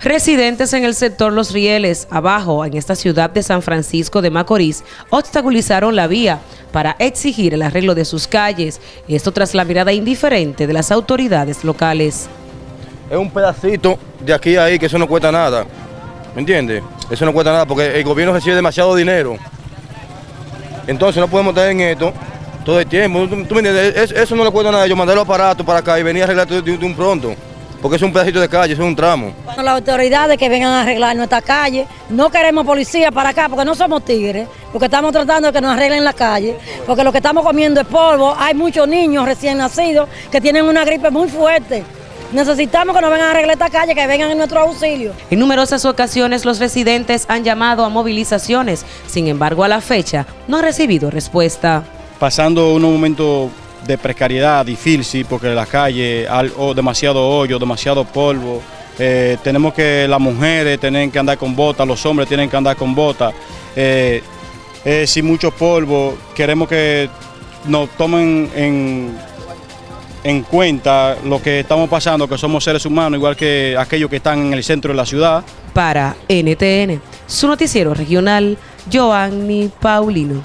Residentes en el sector Los Rieles, abajo, en esta ciudad de San Francisco de Macorís, obstaculizaron la vía para exigir el arreglo de sus calles, esto tras la mirada indiferente de las autoridades locales. Es un pedacito de aquí a ahí que eso no cuesta nada, ¿me entiendes? Eso no cuesta nada porque el gobierno recibe demasiado dinero. Entonces no podemos estar en esto todo el tiempo, ¿tú, entiendes? Eso no le cuesta nada, yo mandé los aparatos para acá y venía a arreglar de un pronto porque es un pedacito de calle, es un tramo. Las autoridades que vengan a arreglar nuestra calle, no queremos policía para acá porque no somos tigres, porque estamos tratando de que nos arreglen la calle, porque lo que estamos comiendo es polvo, hay muchos niños recién nacidos que tienen una gripe muy fuerte. Necesitamos que nos vengan a arreglar esta calle, que vengan en nuestro auxilio. En numerosas ocasiones los residentes han llamado a movilizaciones, sin embargo a la fecha no han recibido respuesta. Pasando unos momentos de precariedad difícil porque la calle hay demasiado hoyo, demasiado polvo. Eh, tenemos que las mujeres tienen que andar con botas, los hombres tienen que andar con botas. Eh, sin mucho polvo, queremos que nos tomen en, en cuenta lo que estamos pasando, que somos seres humanos, igual que aquellos que están en el centro de la ciudad. Para NTN, su noticiero regional, Joanny Paulino.